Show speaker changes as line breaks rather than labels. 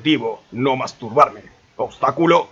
Objetivo, no masturbarme. Obstáculo,